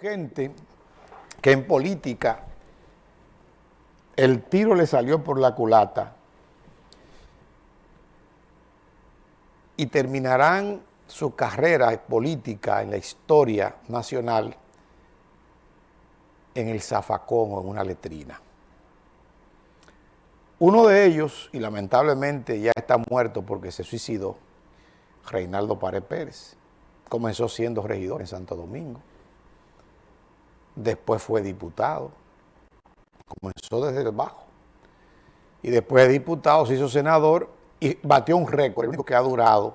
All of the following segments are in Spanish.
gente que en política el tiro le salió por la culata y terminarán su carrera política en la historia nacional en el zafacón o en una letrina. Uno de ellos, y lamentablemente ya está muerto porque se suicidó, Reinaldo Párez Pérez, comenzó siendo regidor en Santo Domingo después fue diputado, comenzó desde el bajo, y después de diputado se hizo senador y batió un récord, el único que ha durado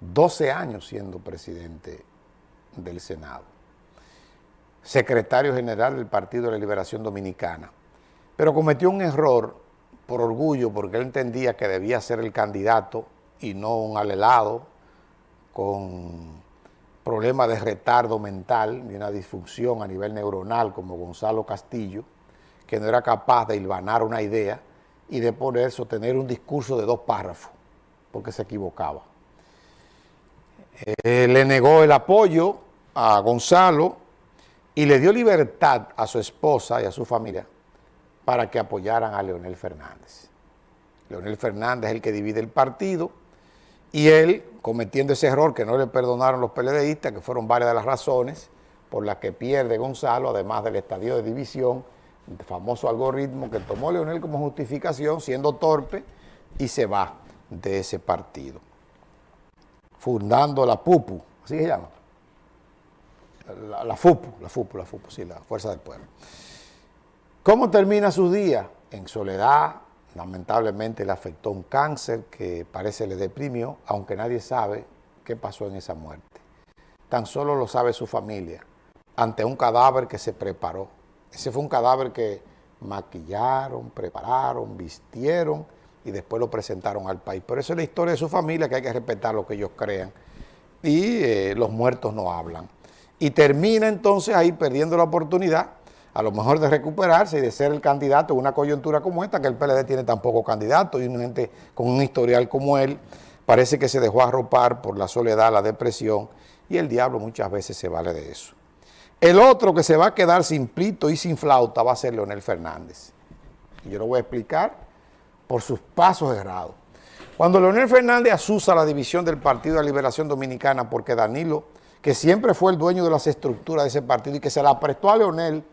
12 años siendo presidente del Senado. Secretario general del Partido de la Liberación Dominicana. Pero cometió un error por orgullo, porque él entendía que debía ser el candidato y no un alelado con problema de retardo mental y una disfunción a nivel neuronal como Gonzalo Castillo, que no era capaz de hilvanar una idea y de poner, sostener un discurso de dos párrafos, porque se equivocaba. Eh, le negó el apoyo a Gonzalo y le dio libertad a su esposa y a su familia para que apoyaran a Leonel Fernández. Leonel Fernández es el que divide el partido, y él, cometiendo ese error que no le perdonaron los PLDistas, que fueron varias de las razones por las que pierde Gonzalo, además del estadio de división, el famoso algoritmo que tomó Leonel como justificación, siendo torpe, y se va de ese partido. Fundando la PUPU, así se llama. La, la, FUPU, la FUPU, la FUPU, sí, la Fuerza del Pueblo. ¿Cómo termina su día? En soledad, Lamentablemente le afectó un cáncer que parece le deprimió, aunque nadie sabe qué pasó en esa muerte. Tan solo lo sabe su familia, ante un cadáver que se preparó. Ese fue un cadáver que maquillaron, prepararon, vistieron y después lo presentaron al país. Pero eso es la historia de su familia, que hay que respetar lo que ellos crean. Y eh, los muertos no hablan. Y termina entonces ahí perdiendo la oportunidad a lo mejor de recuperarse y de ser el candidato en una coyuntura como esta, que el PLD tiene tan poco candidato y una gente con un historial como él, parece que se dejó arropar por la soledad, la depresión, y el diablo muchas veces se vale de eso. El otro que se va a quedar sin plito y sin flauta va a ser Leonel Fernández. Y yo lo voy a explicar por sus pasos errados. Cuando Leonel Fernández asusa la división del Partido de la Liberación Dominicana porque Danilo, que siempre fue el dueño de las estructuras de ese partido y que se la prestó a Leonel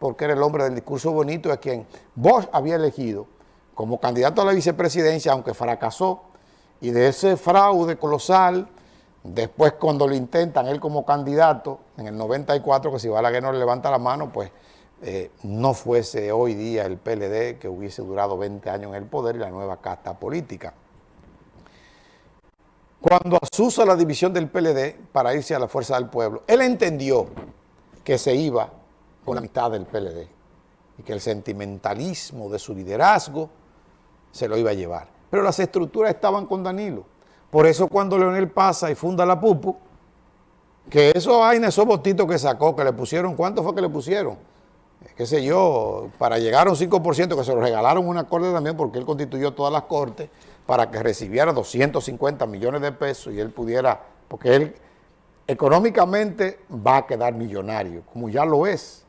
porque era el hombre del discurso bonito a quien Bosch había elegido como candidato a la vicepresidencia, aunque fracasó, y de ese fraude colosal, después cuando lo intentan él como candidato, en el 94, que si Balaguer no le levanta la mano, pues eh, no fuese hoy día el PLD que hubiese durado 20 años en el poder y la nueva casta política. Cuando asusa la división del PLD para irse a la fuerza del pueblo, él entendió que se iba con la mitad del PLD y que el sentimentalismo de su liderazgo se lo iba a llevar. Pero las estructuras estaban con Danilo. Por eso cuando Leonel pasa y funda la PUPU, que eso vaina, esos botitos que sacó, que le pusieron, ¿cuánto fue que le pusieron? Eh, qué sé yo, para llegar a un 5%, que se lo regalaron una corte también porque él constituyó todas las cortes para que recibiera 250 millones de pesos y él pudiera, porque él económicamente va a quedar millonario, como ya lo es.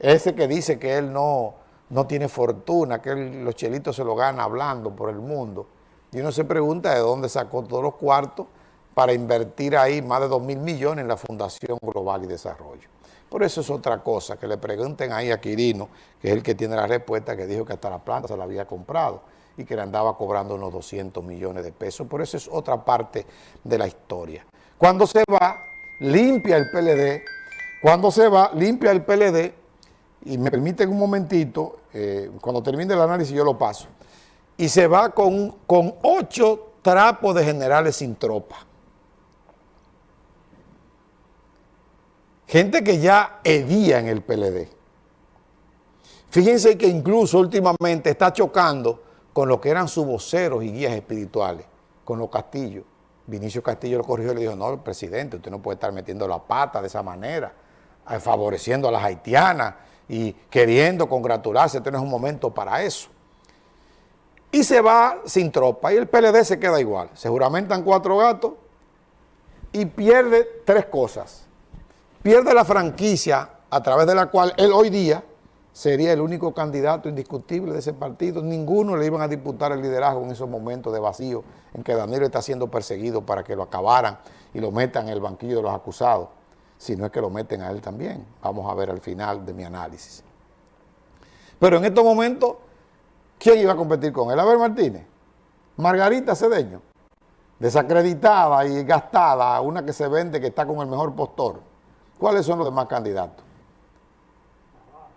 Ese que dice que él no, no tiene fortuna, que los chelitos se lo gana hablando por el mundo. Y uno se pregunta de dónde sacó todos los cuartos para invertir ahí más de 2 mil millones en la Fundación Global y Desarrollo. Por eso es otra cosa, que le pregunten ahí a Quirino, que es el que tiene la respuesta, que dijo que hasta la planta se la había comprado y que le andaba cobrando unos 200 millones de pesos. Por eso es otra parte de la historia. Cuando se va, limpia el PLD. Cuando se va, limpia el PLD y me permiten un momentito, eh, cuando termine el análisis yo lo paso, y se va con, con ocho trapos de generales sin tropa. Gente que ya hedía en el PLD. Fíjense que incluso últimamente está chocando con lo que eran sus voceros y guías espirituales, con los castillos. Vinicio Castillo lo corrigió y le dijo, no, presidente, usted no puede estar metiendo la pata de esa manera, eh, favoreciendo a las haitianas, y queriendo congratularse, este un momento para eso. Y se va sin tropa y el PLD se queda igual. Se juramentan cuatro gatos y pierde tres cosas. pierde la franquicia a través de la cual él hoy día sería el único candidato indiscutible de ese partido. Ninguno le iban a disputar el liderazgo en esos momentos de vacío en que Danilo está siendo perseguido para que lo acabaran y lo metan en el banquillo de los acusados, si no es que lo meten a él también. Vamos a ver al final de mi análisis. Pero en estos momentos, ¿quién iba a competir con él? Abel Martínez, Margarita Cedeño, desacreditada y gastada, una que se vende que está con el mejor postor. ¿Cuáles son los demás candidatos?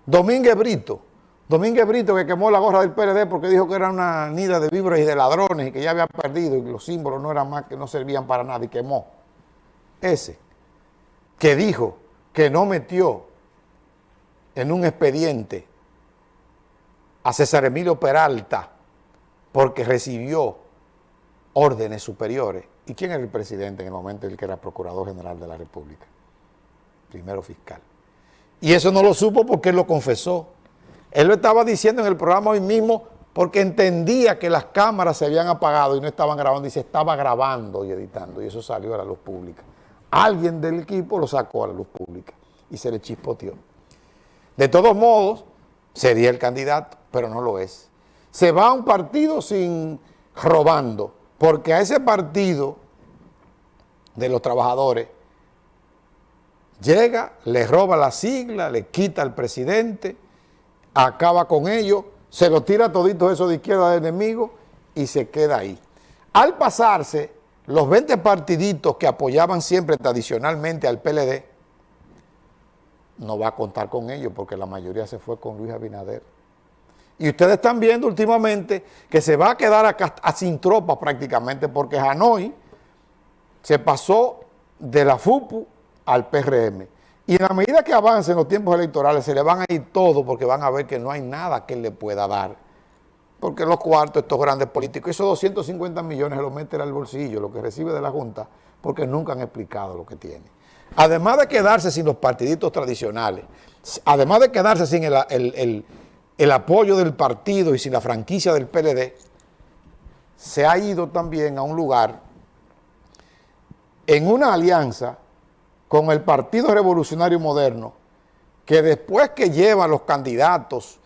Domínguez Brito. Domínguez Brito que quemó la gorra del PLD porque dijo que era una nida de víboras y de ladrones y que ya había perdido y los símbolos no eran más que no servían para nada y quemó. Ese que dijo que no metió en un expediente a César Emilio Peralta porque recibió órdenes superiores. ¿Y quién era el presidente en el momento en el que era Procurador General de la República? Primero fiscal. Y eso no lo supo porque él lo confesó. Él lo estaba diciendo en el programa hoy mismo porque entendía que las cámaras se habían apagado y no estaban grabando y se estaba grabando y editando y eso salió a la luz pública. Alguien del equipo lo sacó a la luz pública y se le chispoteó. De todos modos, sería el candidato, pero no lo es. Se va a un partido sin robando, porque a ese partido de los trabajadores llega, le roba la sigla, le quita al presidente, acaba con ellos, se lo tira todito eso de izquierda de enemigo y se queda ahí. Al pasarse, los 20 partiditos que apoyaban siempre tradicionalmente al PLD, no va a contar con ellos porque la mayoría se fue con Luis Abinader. Y ustedes están viendo últimamente que se va a quedar acá, sin tropas prácticamente porque Hanoi se pasó de la FUPU al PRM. Y en la medida que avancen los tiempos electorales se le van a ir todos porque van a ver que no hay nada que le pueda dar. Porque los cuartos, estos grandes políticos, esos 250 millones se los meten al bolsillo, lo que recibe de la Junta, porque nunca han explicado lo que tiene. Además de quedarse sin los partiditos tradicionales, además de quedarse sin el el apoyo del partido y sin la franquicia del PLD, se ha ido también a un lugar en una alianza con el Partido Revolucionario Moderno, que después que lleva a los candidatos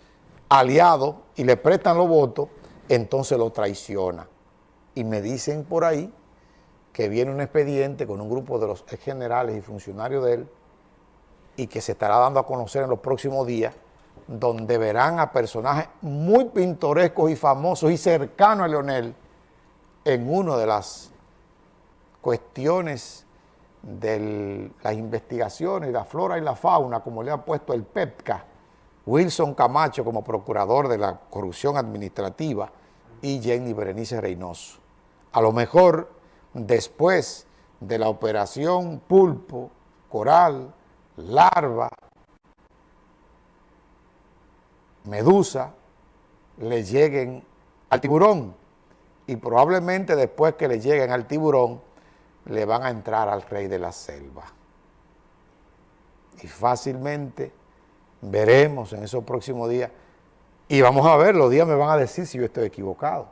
aliados y le prestan los votos, entonces lo traiciona. Y me dicen por ahí que viene un expediente con un grupo de los generales y funcionarios de él y que se estará dando a conocer en los próximos días donde verán a personajes muy pintorescos y famosos y cercanos a Leonel en una de las cuestiones de las investigaciones, la flora y la fauna, como le ha puesto el PEPCA, Wilson Camacho como procurador de la corrupción administrativa y Jenny Berenice Reynoso. A lo mejor después de la operación Pulpo, Coral, Larva, medusa le lleguen al tiburón y probablemente después que le lleguen al tiburón le van a entrar al rey de la selva. Y fácilmente veremos en esos próximos días y vamos a ver, los días me van a decir si yo estoy equivocado.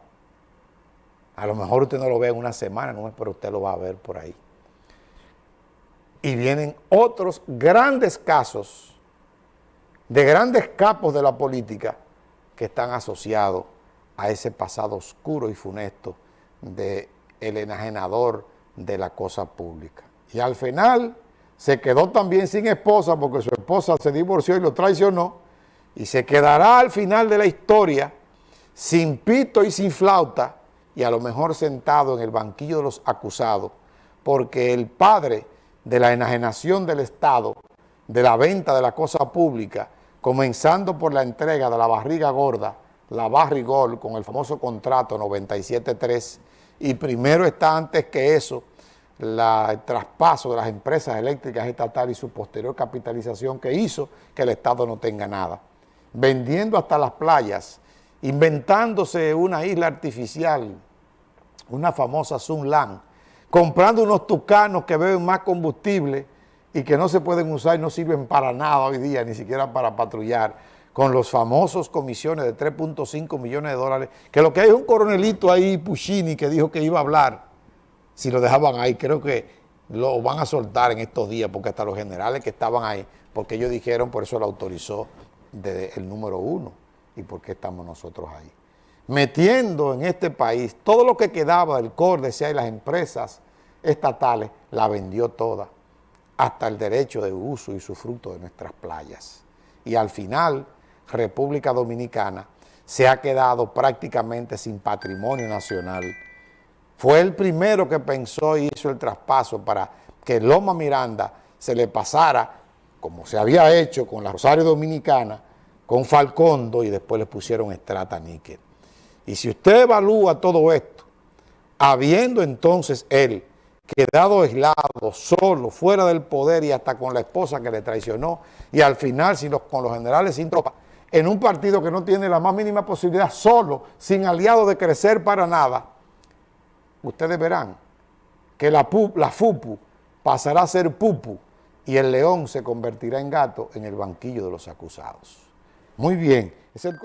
A lo mejor usted no lo ve en una semana, no pero usted lo va a ver por ahí. Y vienen otros grandes casos de grandes capos de la política que están asociados a ese pasado oscuro y funesto de el enajenador de la cosa pública. Y al final se quedó también sin esposa porque su esposa se divorció y lo traicionó y se quedará al final de la historia sin pito y sin flauta y a lo mejor sentado en el banquillo de los acusados porque el padre de la enajenación del Estado, de la venta de la cosa pública, comenzando por la entrega de la barriga gorda, la barrigol, con el famoso contrato 97.3, y primero está antes que eso, el traspaso de las empresas eléctricas estatales y su posterior capitalización que hizo que el Estado no tenga nada. Vendiendo hasta las playas, inventándose una isla artificial, una famosa Sunland, comprando unos tucanos que beben más combustible y que no se pueden usar y no sirven para nada hoy día, ni siquiera para patrullar, con los famosos comisiones de 3.5 millones de dólares, que lo que hay es un coronelito ahí, Puccini, que dijo que iba a hablar, si lo dejaban ahí, creo que lo van a soltar en estos días, porque hasta los generales que estaban ahí, porque ellos dijeron, por eso lo autorizó desde el número uno, y por qué estamos nosotros ahí. Metiendo en este país todo lo que quedaba del CORDESIA y las empresas estatales, la vendió toda, hasta el derecho de uso y su fruto de nuestras playas. Y al final, República Dominicana se ha quedado prácticamente sin patrimonio nacional. Fue el primero que pensó y hizo el traspaso para que Loma Miranda se le pasara, como se había hecho con la Rosario Dominicana, con Falcondo y después le pusieron estrata níquel. Y si usted evalúa todo esto, habiendo entonces él quedado aislado, solo, fuera del poder y hasta con la esposa que le traicionó, y al final si los, con los generales sin tropa, en un partido que no tiene la más mínima posibilidad, solo, sin aliado de crecer para nada, ustedes verán que la, la FUPU pasará a ser PUPU y el león se convertirá en gato en el banquillo de los acusados. Muy bien. Es el